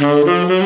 Mm-hmm.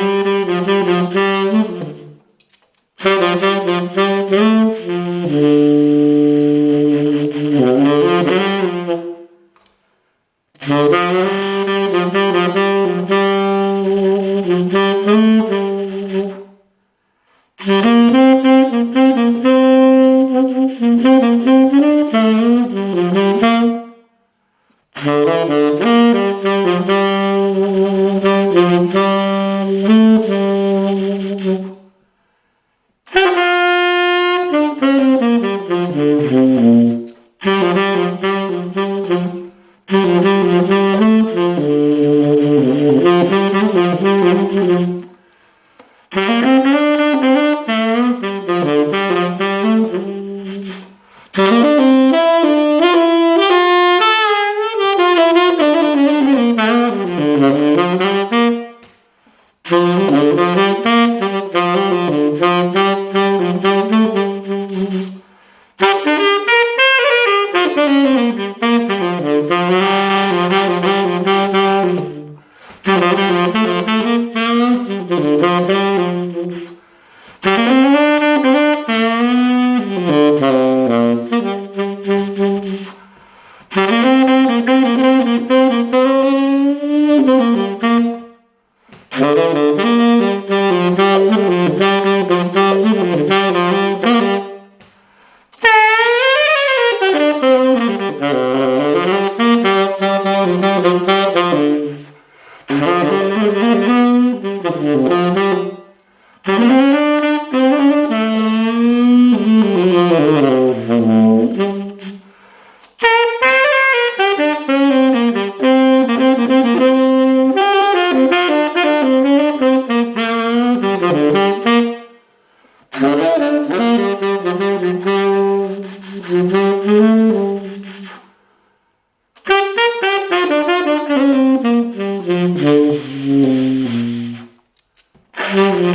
Mm-hmm. Mm-hmm. Mm-hmm.